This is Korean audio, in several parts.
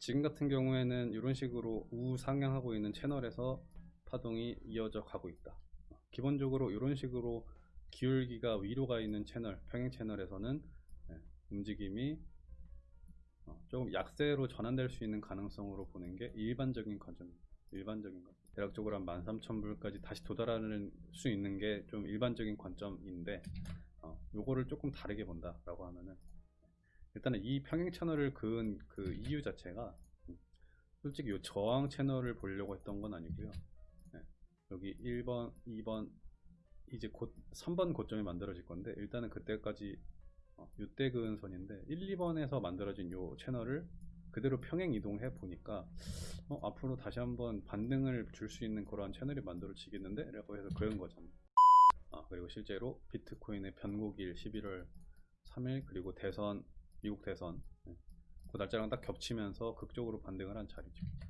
지금 같은 경우에는 이런 식으로 우상향하고 있는 채널에서 파동이 이어져 가고 있다. 기본적으로 이런 식으로 기울기가 위로 가 있는 채널, 평행 채널에서는 네, 움직임이 어, 조금 약세로 전환될 수 있는 가능성으로 보는 게 일반적인 관점입니다. 일반적인 것. 대략적으로 한 13,000불까지 다시 도달하는 수 있는 게 좀 일반적인 관점인데, 어, 요거를 조금 다르게 본다라고 하면은, 일단은 이 평행 채널을 그은 그 이유 자체가, 음, 솔직히 이 저항 채널을 보려고 했던 건 아니고요. 네, 여기 1번, 2번, 이제 곧 3번 고점이 만들어질 건데, 일단은 그때까지 어, 이때 그은 선인데 1, 2번에서 만들어진 요 채널을 그대로 평행 이동해 보니까 어, 앞으로 다시 한번 반등을 줄 수 있는 그러한 채널이 만들어지겠는데? 라고 해서 그은 거잖아요 아, 그리고 실제로 비트코인의 변곡일 11월 3일 그리고 대선 미국 대선. 네. 그 날짜랑 딱 겹치면서 극적으로 반등을 한 자리죠. 네.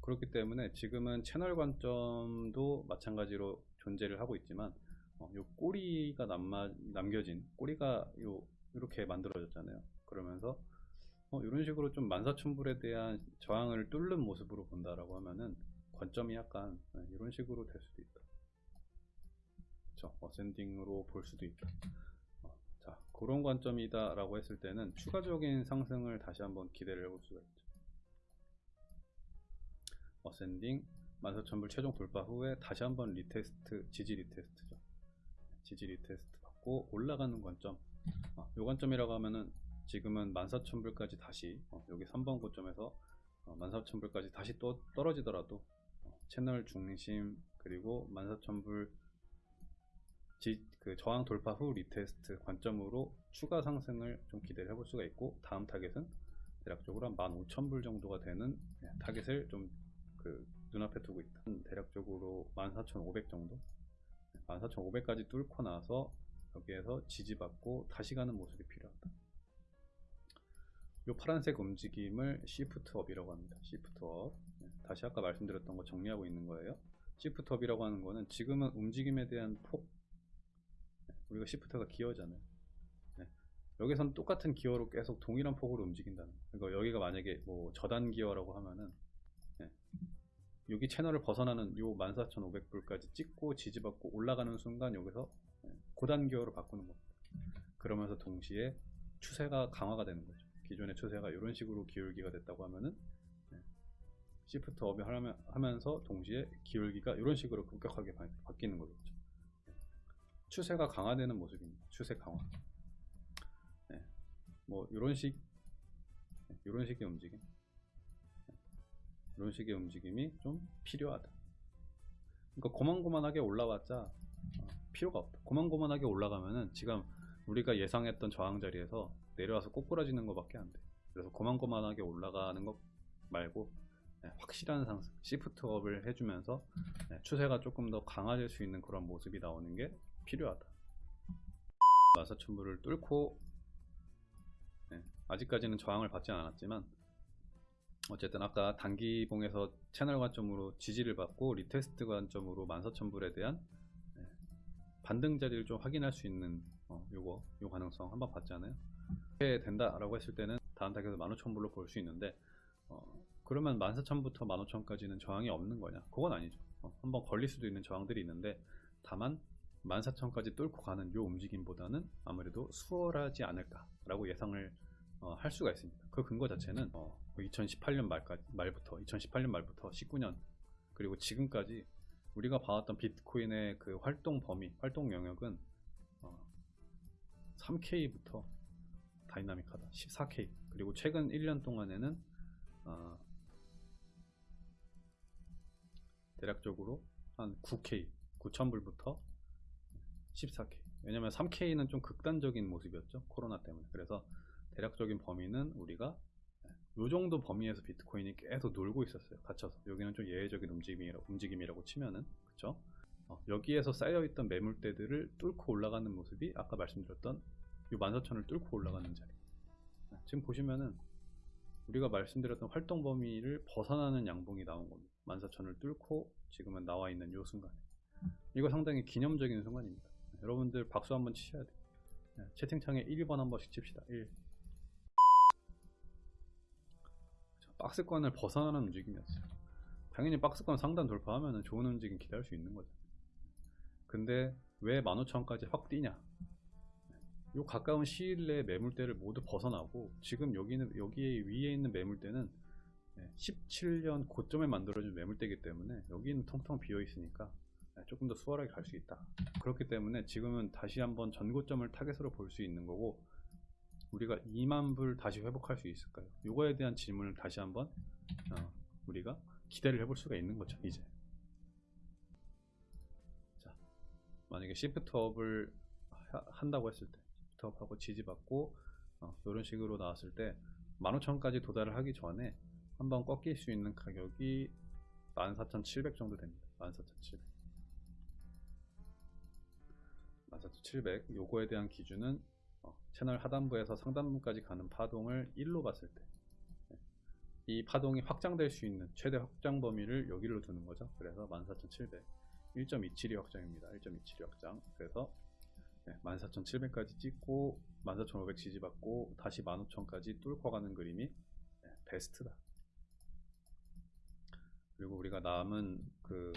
그렇기 때문에 지금은 채널 관점도 마찬가지로 존재를 하고 있지만 어, 요 꼬리가 남마, 남겨진 꼬리가 요 이렇게 만들어졌잖아요. 그러면서 어, 이런 식으로 좀 14,000불에 대한 저항을 뚫는 모습으로 본다라고 하면은 관점이 약간 네, 이런 식으로 될 수도 있다. 그쵸? ascending으로 볼 수도 있다 어, 자 그런 관점이다 라고 했을 때는 추가적인 상승을 다시 한번 기대를 해볼 수가 있죠. ascending 14,000불 최종 돌파 후에 다시 한번 retest 지지 retest죠. 지지 retest 받고 올라가는 관점. 어, 요 관점이라고 하면은 지금은 14,000불까지 다시 어, 여기 3번 고점에서 어, 14,000불까지 다시 또 떨어지더라도 어, 채널 중심 그리고 14,000불 지, 그 저항 돌파 후 retest 관점으로 추가 상승을 좀 기대를 해볼 수가 있고 다음 타겟은 대략적으로 한 15,000불 정도가 되는 네, 타겟을 좀 그 눈앞에 두고 있다. 대략적으로 14,500 정도? 14,500까지 뚫고 나서 여기에서 지지받고 다시 가는 모습이 필요하다. 이 파란색 움직임을 시프트업이라고 합니다. 시프트업. 네, 다시 아까 말씀드렸던 거 정리하고 있는 거예요. 시프트업이라고 하는 거는 지금은 움직임에 대한 폭 네, 우리가 시프트가 기어잖아요. 네, 여기선 똑같은 기어로 계속 동일한 폭으로 움직인다는 거 그러니까 여기가 만약에 뭐 저단 기어라고 하면은 네, 여기 채널을 벗어나는 요 14,500불까지 찍고 지지받고 올라가는 순간 여기서 네, 고단 기어로 바꾸는 겁니다. 그러면서 동시에 추세가 강화가 되는 거죠. 기존의 추세가 이런 식으로 기울기가 됐다고 하면은 네, 시프트 업이 하면서 동시에 기울기가 이런 식으로 급격하게 바, 뀌는 거겠죠. 네, 추세가 강화되는 모습입니다. 추세 강화. 네, 뭐 이런 식 이런 식의 움직임. 이런 식의 움직임이 좀 필요하다. 그러니까 고만고만하게 올라왔자 어, 필요가 없다. 고만고만하게 올라가면은 지금 우리가 예상했던 저항 자리에서 내려와서 꼬꾸라지는 것밖에 안 돼. 그래서 고만고만하게 올라가는 것 말고 네, 확실한 상승, shift up을 해주면서 네, 추세가 조금 더 강화될 수 있는 그런 모습이 나오는 게 필요하다. 14,000불을 뚫고 네, 아직까지는 저항을 받지 않았지만 어쨌든 아까 단기봉에서 채널 관점으로 지지를 받고 retest 관점으로 14,000불에 대한 반등 자리를 좀 확인할 수 있는 어, 요거 요 가능성 한번 봤잖아요. 이렇게 된다 라고 했을 때는 다음 타겟에서 15,000불로 볼 수 있는데 어, 그러면 14,000부터 15,000까지는 저항이 없는 거냐? 그건 아니죠. 어, 한번 걸릴 수도 있는 저항들이 있는데 다만 14,000까지 뚫고 가는 요 움직임보다는 아무래도 수월하지 않을까 라고 예상을 어, 할 수가 있습니다 그 근거 자체는 2018년 어, 말까지, 말부터 2018년 말부터 19년 그리고 지금까지 우리가 봐왔던 비트코인의 그 활동 범위, 활동 영역은 어, 3K부터 다이나믹하다. 14K. 그리고 최근 1년 동안에는 어, 대략적으로 한 9K, 9,000불부터 14K. 왜냐면 3K는 좀 극단적인 모습이었죠. 코로나 때문에. 그래서 대략적인 범위는 우리가 요 정도 범위에서 비트코인이 계속 놀고 있었어요 갇혀서 여기는 좀 예외적인 움직임이라고, 움직임이라고 치면은 그쵸 어, 여기에서 쌓여있던 매물대들을 뚫고 올라가는 모습이 아까 말씀드렸던 요 14,000을 뚫고 올라가는 자리 네, 지금 보시면은 우리가 말씀드렸던 활동 범위를 벗어나는 양봉이 나온 겁니다 14,000을 뚫고 지금은 나와 있는 요 순간에 이거 상당히 기념적인 순간입니다 네, 여러분들 박수 한번 치셔야 돼요 네, 채팅창에 1번 한 번씩 칩시다 1 박스권을 벗어나는 움직임이었어요. 당연히 박스권 상단 돌파하면 좋은 움직임 기대할 수 있는 거죠. 근데 왜 15,000까지 확 뛰냐? 요 가까운 시일 내에 매물대를 모두 벗어나고 지금 여기는 여기 위에 있는 매물대는 17년 고점에 만들어진 매물대이기 때문에 여기는 텅텅 비어 있으니까 조금 더 수월하게 갈 수 있다. 그렇기 때문에 지금은 다시 한번 전고점을 타겟으로 볼 수 있는 거고 우리가 2만 불 다시 회복할 수 있을까요? 이거에 대한 질문을 다시 한번 어, 우리가 기대를 해볼 수가 있는 거죠. 이제 자 만약에 시프트업을 하- 한다고 했을 때 시프트업하고 지지받고 어, 이런 식으로 나왔을 때 15,000까지 도달을 하기 전에 한번 꺾일 수 있는 가격이 14,700 정도 됩니다. 14,700 14,700 요거에 대한 기준은 어, 채널 하단부에서 상단부까지 가는 파동을 1로 봤을 때 이 파동이 확장될 수 있는 최대 확장 범위를 여기로 두는 거죠. 그래서 14,700 1.272 확장입니다. 1.272 확장. 그래서 14,700까지 찍고 14,500 지지받고 다시 15,000까지 뚫고 가는 그림이 네, 베스트다. 그리고 우리가 남은 그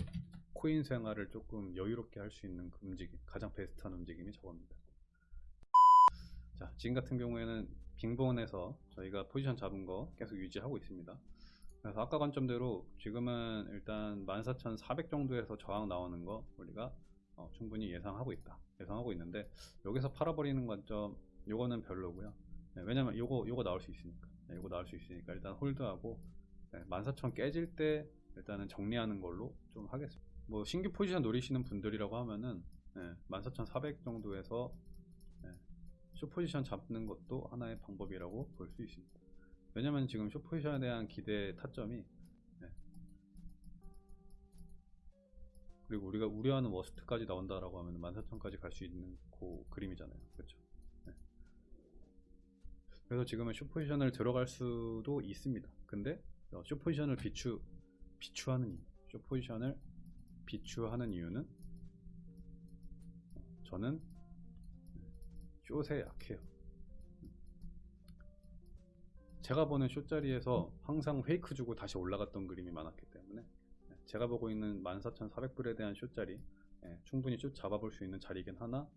코인 생활을 조금 여유롭게 할 수 있는 그 움직임, 가장 베스트한 움직임이 저겁니다. 자, 지금 같은 경우에는 빙본에서 저희가 포지션 잡은 거 계속 유지하고 있습니다. 그래서 아까 관점대로 지금은 일단 14,400 정도에서 저항 나오는 거 우리가 어, 충분히 예상하고 있다. 예상하고 있는데 여기서 팔아버리는 관점 요거는 별로고요. 네, 왜냐면 요거 요거 나올 수 있으니까. 네, 요거 나올 수 있으니까 일단 홀드하고 네, 14,000 깨질 때 일단은 정리하는 걸로 좀 하겠습니다. 뭐 신규 포지션 노리시는 분들이라고 하면은 네, 14,400 정도에서 네, 숏 포지션 잡는 것도 하나의 방법이라고 볼 수 있습니다. 왜냐면 지금 숏 포지션에 대한 기대 타점이 네. 그리고 우리가 우려하는 워스트까지 나온다라고 하면 14,000까지 갈 수 있는 그 그림이잖아요. 그렇죠? 네. 그래서 지금은 숏 포지션을 들어갈 수도 있습니다. 근데 어, 숏 포지션을 비추 비추하는 숏 포지션을 비추하는 이유는 저는 숏에 약해요. 제가 보는 숏 자리에서 항상 페이크 주고 다시 올라갔던 그림이 많았기 때문에 제가 보고 있는 14,400불에 대한 숏 자리 예, 충분히 숏 잡아볼 수 있는 자리이긴 하나